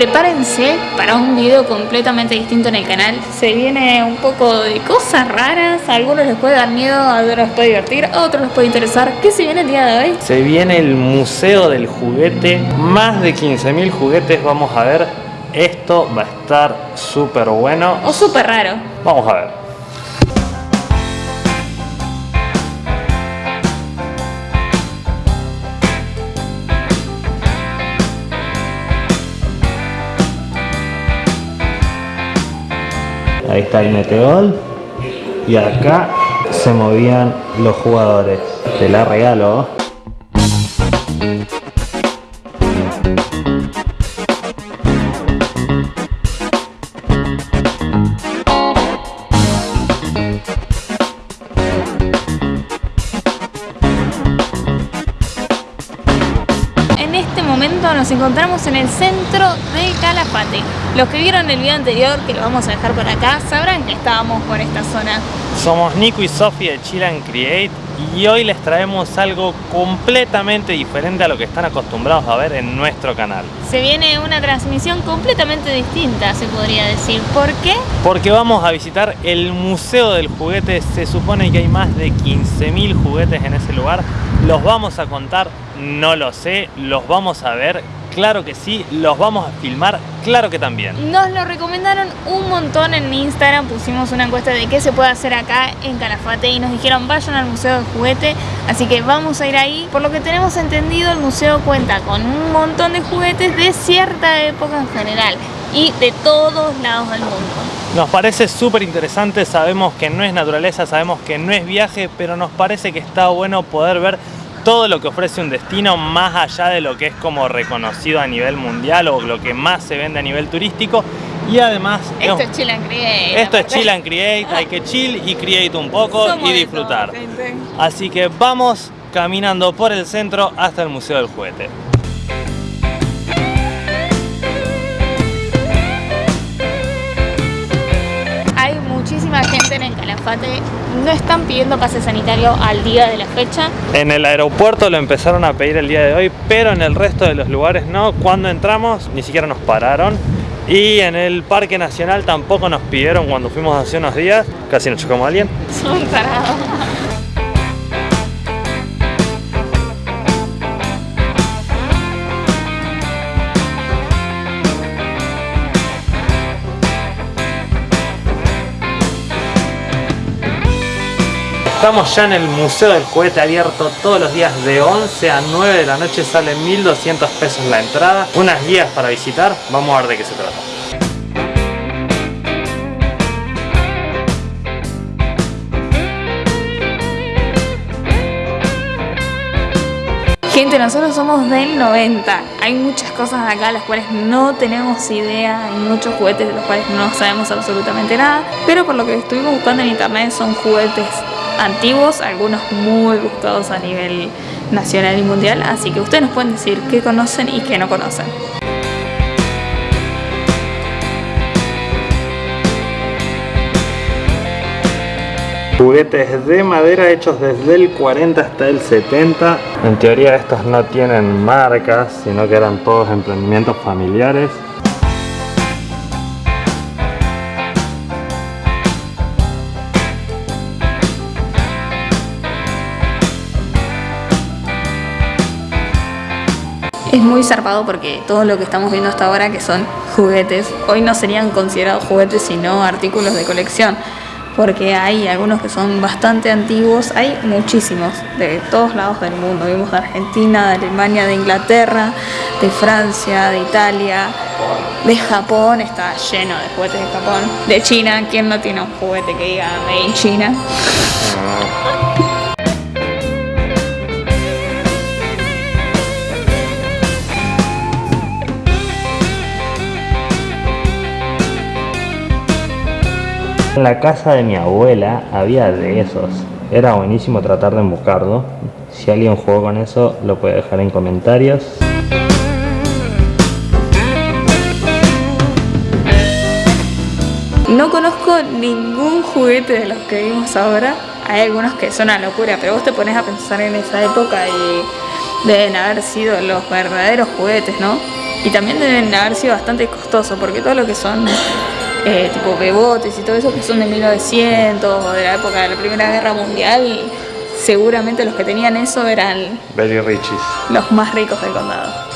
prepárense para un video completamente distinto en el canal. Se viene un poco de cosas raras, a algunos les puede dar miedo, a otros les puede divertir, a otros les puede interesar. ¿Qué se viene el día de hoy? Se viene el Museo del Juguete, más de 15.000 juguetes vamos a ver. Esto va a estar súper bueno. O súper raro. Vamos a ver. Ahí está el meteor. Y acá se movían los jugadores. Te la regalo. Nos encontramos en el centro de Calafate. Los que vieron el video anterior, que lo vamos a dejar por acá, sabrán que estábamos por esta zona. Somos Nico y Sofi de Chill and Create y hoy les traemos algo completamente diferente a lo que están acostumbrados a ver en nuestro canal. Se viene una transmisión completamente distinta, se podría decir. ¿Por qué? Porque vamos a visitar el Museo del Juguete. Se supone que hay más de 15.000 juguetes en ese lugar. Los vamos a contar, no lo sé, los vamos a ver. Claro que sí, los vamos a filmar, claro que también. Nos lo recomendaron un montón en Instagram, pusimos una encuesta de qué se puede hacer acá en Calafate y nos dijeron vayan al Museo del Juguete, así que vamos a ir ahí. Por lo que tenemos entendido, el museo cuenta con un montón de juguetes de cierta época en general y de todos lados del mundo. Nos parece súper interesante, sabemos que no es naturaleza, sabemos que no es viaje, pero nos parece que está bueno poder ver todo lo que ofrece un destino más allá de lo que es como reconocido a nivel mundial o lo que más se vende a nivel turístico y además Esto es chill and create. esto es chill and create, hay que chill y create un poco Somos y disfrutar. todo. Así que vamos caminando por el centro hasta el Museo del Juguete. Muchísima gente en el Calafate, no están pidiendo pase sanitario al día de la fecha. En el aeropuerto lo empezaron a pedir el día de hoy, pero en el resto de los lugares no. Cuando entramos ni siquiera nos pararon. Y en el Parque Nacional tampoco nos pidieron cuando fuimos hace unos días. Casi nos chocamos a alguien. Son tarados. Estamos ya en el Museo del Juguete abierto todos los días de 11 a 9 de la noche. Sale 1200 pesos la entrada. Unas guías para visitar. Vamos a ver de qué se trata. Gente, nosotros somos del 90. Hay muchas cosas acá las cuales no tenemos idea. Hay muchos juguetes de los cuales no sabemos absolutamente nada. Pero por lo que estuvimos buscando en internet son juguetes antiguos, algunos muy buscados a nivel nacional y mundial. Así que ustedes nos pueden decir qué conocen y qué no conocen. Juguetes de madera hechos desde el 40 hasta el 70. En teoría estos no tienen marcas, sino que eran todos emprendimientos familiares. Muy zarpado porque todo lo que estamos viendo hasta ahora, que son juguetes, hoy no serían considerados juguetes sino artículos de colección. Porque hay algunos que son bastante antiguos, hay muchísimos de todos lados del mundo. Vimos de Argentina, de Alemania, de Inglaterra, de Francia, de Italia, de Japón, está lleno de juguetes de Japón. De China, ¿quién no tiene un juguete que diga Made in China? En la casa de mi abuela había de esos. Era buenísimo tratar de buscarlo. Si alguien jugó con eso, lo puede dejar en comentarios. No conozco ningún juguete de los que vimos ahora. Hay algunos que son una locura, pero vos te pones a pensar en esa época y deben haber sido los verdaderos juguetes, ¿no? Y también deben haber sido bastante costosos, porque todo lo que son eh, tipo bebotes y todo eso que son de 1900 o de la época de la Primera Guerra Mundial, seguramente los que tenían eso eran Very riches. los más ricos del condado.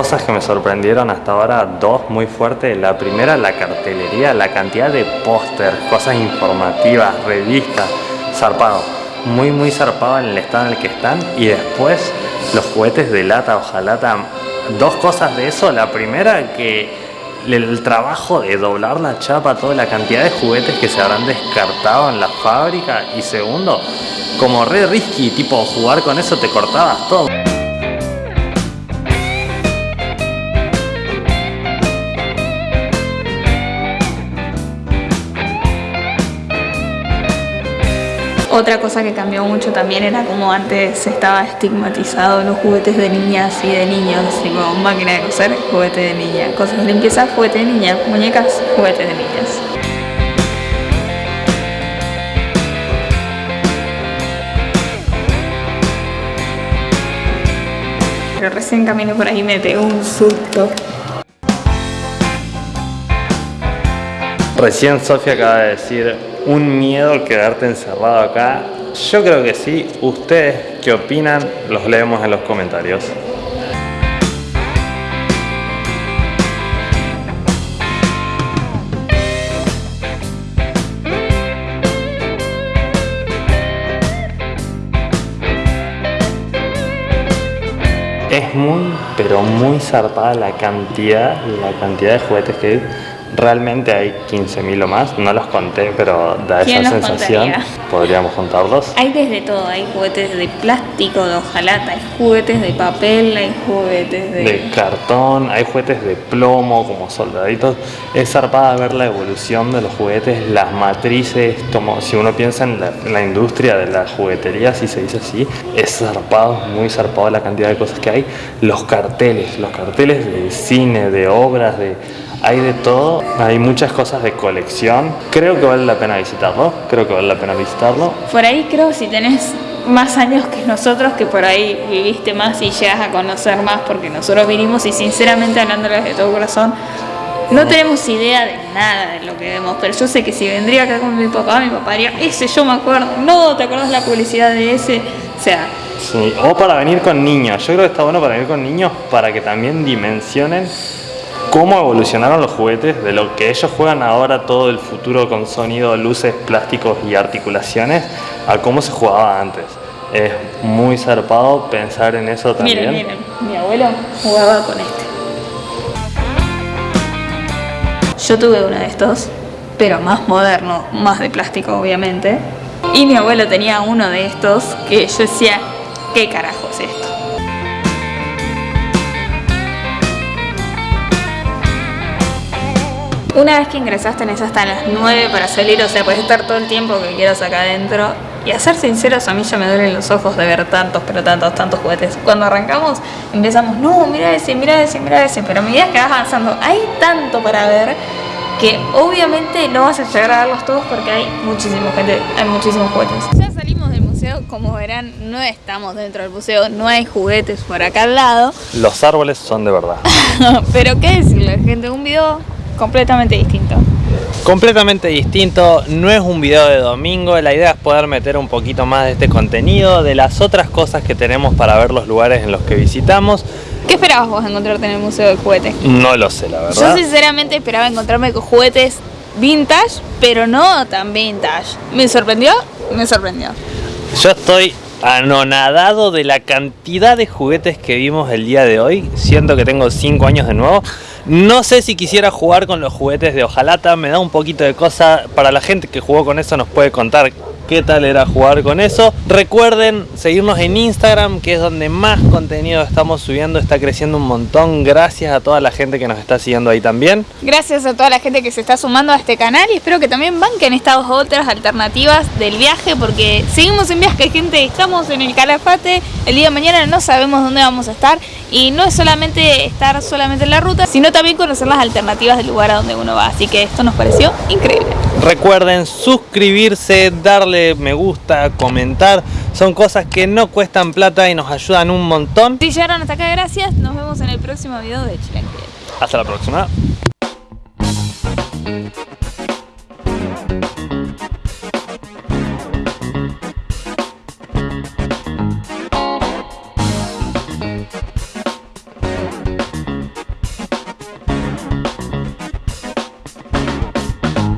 Cosas que me sorprendieron hasta ahora, dos muy fuertes. La primera, la cartelería, la cantidad de póster, cosas informativas, revistas, zarpado. Muy, muy zarpado en el estado en el que están. Y después, los juguetes de lata, ojalata. Dos cosas de eso. La primera, que el trabajo de doblar la chapa, toda la cantidad de juguetes que se habrán descartado en la fábrica. Y segundo, como re risky, tipo jugar con eso te cortabas todo. Otra cosa que cambió mucho también era como antes estaba estigmatizado los juguetes de niñas y de niños, como máquina de coser, juguete de niña, cosas de limpieza, juguete de niña, muñecas, juguete de niñas. Pero recién camino por ahí me pegó un susto. Recién Sofía acaba de decir un miedo quedarte encerrado acá. Yo creo que sí. ¿Ustedes qué opinan? Los leemos en los comentarios. Es muy, pero muy zarpada la cantidad, la cantidad de juguetes que hay Realmente hay 15.000 o más, no los conté, pero da ¿Quién esa sensación. contaría? Podríamos contarlos. Hay desde todo, hay juguetes de plástico, de hojalata, hay juguetes de papel, hay juguetes de... De cartón, hay juguetes de plomo como soldaditos. Es zarpada ver la evolución de los juguetes, las matrices, como si uno piensa en la, en la industria de la juguetería, si se dice así, es zarpado, muy zarpado la cantidad de cosas que hay. Los carteles, los carteles de cine, de obras, de hay de todo, hay muchas cosas de colección. Creo que vale la pena visitarlo, creo que vale la pena visitarlo. Por ahí creo si tenés más años que nosotros, que por ahí viviste más y llegas a conocer más, porque nosotros vinimos y sinceramente hablándoles de todo corazón, no tenemos idea de nada de lo que vemos, pero yo sé que si vendría acá con mi papá, mi papá diría, ese yo me acuerdo, no, ¿te acuerdas la publicidad de ese? O sea, Sí, o para venir con niños. Yo creo que está bueno para venir con niños para que también dimensionen cómo evolucionaron los juguetes, de lo que ellos juegan ahora, todo el futuro con sonido, luces, plásticos y articulaciones, a cómo se jugaba antes. Es muy zarpado pensar en eso también. miren, miren, mi abuelo jugaba con este. Yo tuve uno de estos, pero más moderno, más de plástico obviamente. Y mi abuelo tenía uno de estos que yo decía, ¿qué carajo es esto? Una vez que ingresaste tenés hasta las 9 para salir, o sea, puedes estar todo el tiempo que quieras acá adentro. Y a ser sinceros, a mí ya me duelen los ojos de ver tantos, pero tantos, tantos juguetes. Cuando arrancamos, empezamos, no, mira ese, mira ese, mira ese. Pero a medida que vas avanzando, hay tanto para ver que obviamente no vas a llegar a verlos todos porque hay muchísima gente, hay muchísimos juguetes. Ya salimos del museo, como verán, no estamos dentro del museo, no hay juguetes por acá al lado. Los árboles son de verdad. pero qué decirle, gente, un video completamente distinto. Completamente distinto, no es un video de domingo, la idea es poder meter un poquito más de este contenido, de las otras cosas que tenemos para ver los lugares en los que visitamos. ¿Qué esperabas vos encontrarte en el Museo del Juguete? No lo sé, la Yo verdad. sinceramente esperaba encontrarme con juguetes vintage, pero no tan vintage. ¿Me sorprendió? Me sorprendió. Yo estoy anonadado de la cantidad de juguetes que vimos el día de hoy. Siento que tengo 5 años de nuevo. No sé si quisiera jugar con los juguetes de hojalata, me da un poquito de cosa. Para la gente que jugó con eso nos puede contar qué tal era jugar con eso. Recuerden seguirnos en Instagram, que es donde más contenido estamos subiendo, está creciendo un montón. Gracias a toda la gente que nos está siguiendo ahí también. Gracias a toda la gente que se está sumando a este canal y espero que también banquen estas otras alternativas del viaje, porque seguimos en viaje, gente, estamos en el Calafate, el día de mañana no sabemos dónde vamos a estar y no es solamente estar solamente en la ruta, sino también conocer las alternativas del lugar a donde uno va, así que esto nos pareció increíble. Recuerden suscribirse, darle me gusta, comentar. Son cosas que no cuestan plata y nos ayudan un montón. Si llegaron hasta acá, gracias. Nos vemos en el próximo video de Chile Hasta la próxima.